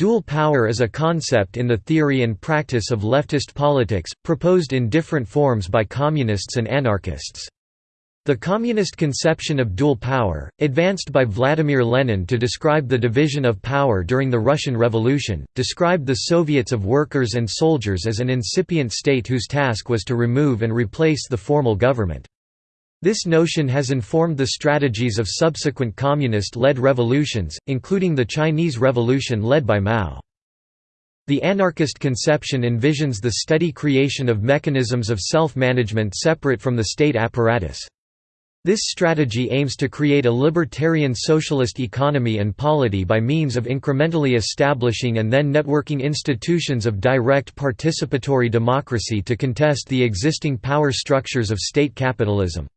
Dual power is a concept in the theory and practice of leftist politics, proposed in different forms by communists and anarchists. The communist conception of dual power, advanced by Vladimir Lenin to describe the division of power during the Russian Revolution, described the Soviets of workers and soldiers as an incipient state whose task was to remove and replace the formal government. This notion has informed the strategies of subsequent communist-led revolutions, including the Chinese Revolution led by Mao. The anarchist conception envisions the steady creation of mechanisms of self-management separate from the state apparatus. This strategy aims to create a libertarian socialist economy and polity by means of incrementally establishing and then networking institutions of direct participatory democracy to contest the existing power structures of state capitalism.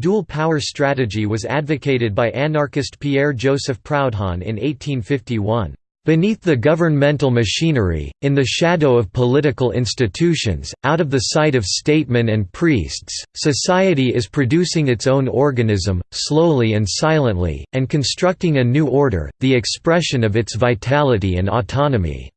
Dual power strategy was advocated by anarchist Pierre-Joseph Proudhon in 1851. Beneath the governmental machinery, in the shadow of political institutions, out of the sight of statesmen and priests, society is producing its own organism, slowly and silently, and constructing a new order, the expression of its vitality and autonomy.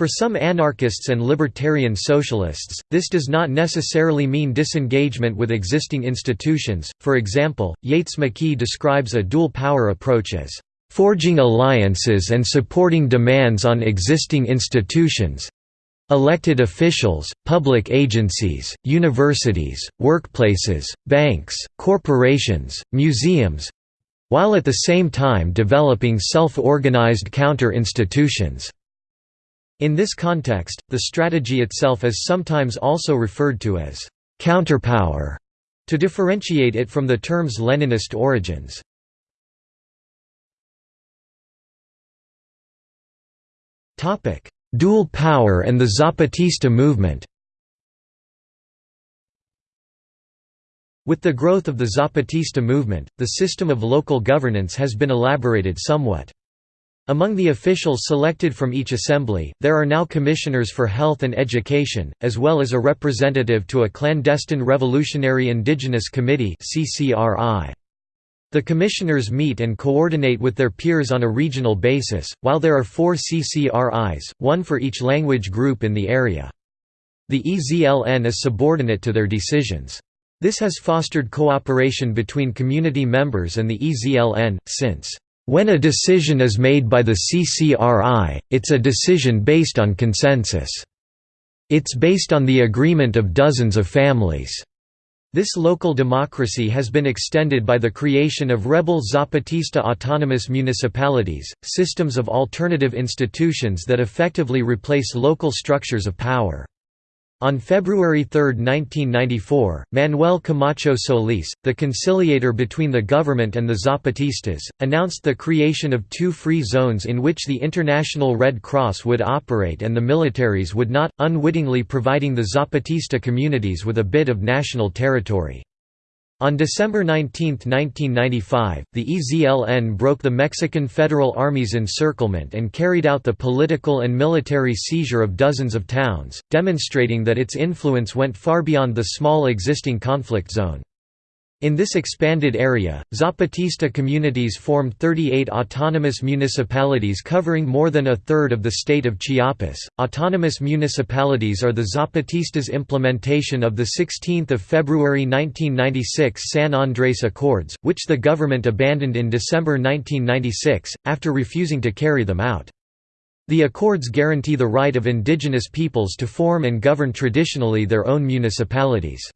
For some anarchists and libertarian socialists, this does not necessarily mean disengagement with existing institutions. For example, Yates McKee describes a dual power approach as forging alliances and supporting demands on existing institutions elected officials, public agencies, universities, workplaces, banks, corporations, museums while at the same time developing self-organized counter-institutions. In this context, the strategy itself is sometimes also referred to as counterpower, to differentiate it from the term's Leninist origins. Dual power and the Zapatista movement With the growth of the Zapatista movement, the system of local governance has been elaborated somewhat. Among the officials selected from each assembly, there are now commissioners for health and education, as well as a representative to a clandestine Revolutionary Indigenous Committee The commissioners meet and coordinate with their peers on a regional basis, while there are four CCRIs, one for each language group in the area. The EZLN is subordinate to their decisions. This has fostered cooperation between community members and the EZLN, since when a decision is made by the CCRI, it's a decision based on consensus. It's based on the agreement of dozens of families. This local democracy has been extended by the creation of rebel Zapatista autonomous municipalities, systems of alternative institutions that effectively replace local structures of power. On February 3, 1994, Manuel Camacho Solis, the conciliator between the government and the Zapatistas, announced the creation of two free zones in which the International Red Cross would operate and the militaries would not, unwittingly providing the Zapatista communities with a bit of national territory. On December 19, 1995, the EZLN broke the Mexican Federal Army's encirclement and carried out the political and military seizure of dozens of towns, demonstrating that its influence went far beyond the small existing conflict zone. In this expanded area, Zapatista communities formed 38 autonomous municipalities covering more than a third of the state of Chiapas. Autonomous municipalities are the Zapatistas' implementation of the 16th of February 1996 San Andrés Accords, which the government abandoned in December 1996 after refusing to carry them out. The accords guarantee the right of indigenous peoples to form and govern traditionally their own municipalities.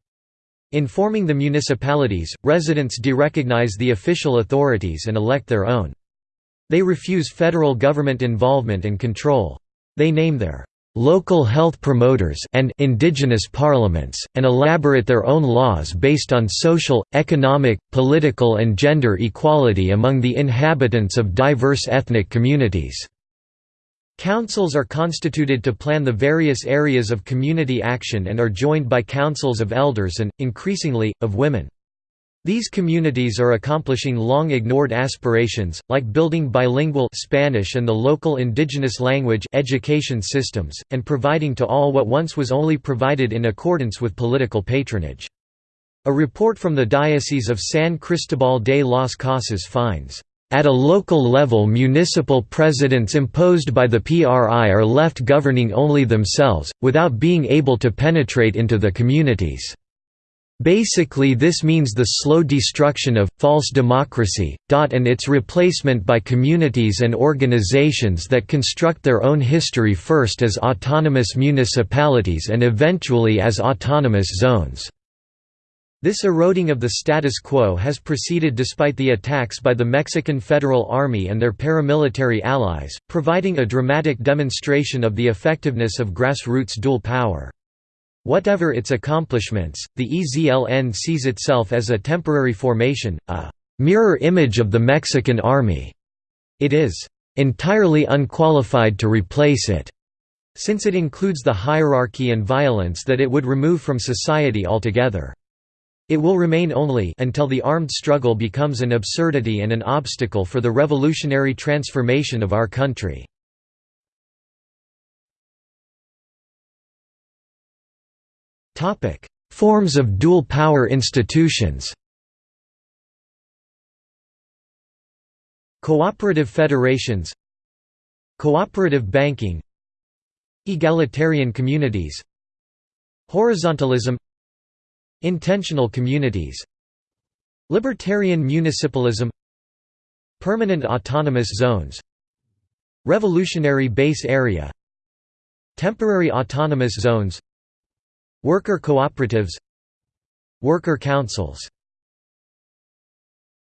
In forming the municipalities, residents derecognize the official authorities and elect their own. They refuse federal government involvement and control. They name their local health promoters and indigenous parliaments, and elaborate their own laws based on social, economic, political and gender equality among the inhabitants of diverse ethnic communities. Councils are constituted to plan the various areas of community action and are joined by councils of elders and, increasingly, of women. These communities are accomplishing long-ignored aspirations, like building bilingual Spanish and the local indigenous language education systems, and providing to all what once was only provided in accordance with political patronage. A report from the Diocese of San Cristobal de las Casas finds At a local level municipal presidents imposed by the PRI are left governing only themselves, without being able to penetrate into the communities. Basically this means the slow destruction of, false democracy, and its replacement by communities and organizations that construct their own history first as autonomous municipalities and eventually as autonomous zones. This eroding of the status quo has proceeded despite the attacks by the Mexican Federal Army and their paramilitary allies, providing a dramatic demonstration of the effectiveness of grassroots dual power. Whatever its accomplishments, the EZLN sees itself as a temporary formation, a mirror image of the Mexican army. It is entirely unqualified to replace it, since it includes the hierarchy and violence that it would remove from society altogether. It will remain only until the armed struggle becomes an absurdity and an obstacle for the revolutionary transformation of our country. Topic: Forms of dual power institutions. Cooperative federations Cooperative banking Egalitarian communities Horizontalism Intentional communities Libertarian municipalism Permanent autonomous zones Revolutionary base area Temporary autonomous zones Worker cooperatives Worker councils